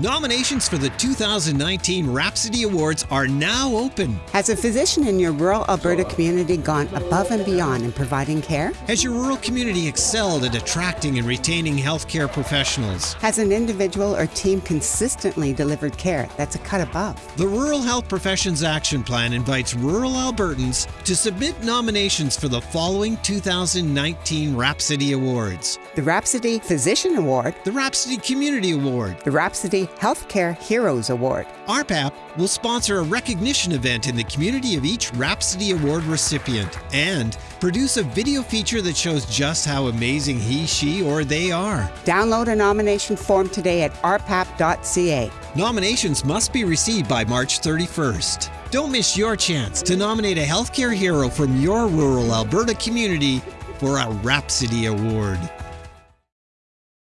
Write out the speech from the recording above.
Nominations for the 2019 Rhapsody Awards are now open. Has a physician in your rural Alberta community gone above and beyond in providing care? Has your rural community excelled at attracting and retaining healthcare professionals? Has an individual or team consistently delivered care that's a cut above? The Rural Health Professions Action Plan invites rural Albertans to submit nominations for the following 2019 Rhapsody Awards The Rhapsody Physician Award, the Rhapsody Community Award. the Rhapsody Healthcare Heroes Award, RPAP will sponsor a recognition event in the community of each Rhapsody Award recipient and produce a video feature that shows just how amazing he, she, or they are. Download a nomination form today at rpap.ca. Nominations must be received by March 31st. Don't miss your chance to nominate a healthcare hero from your rural Alberta community for a Rhapsody Award.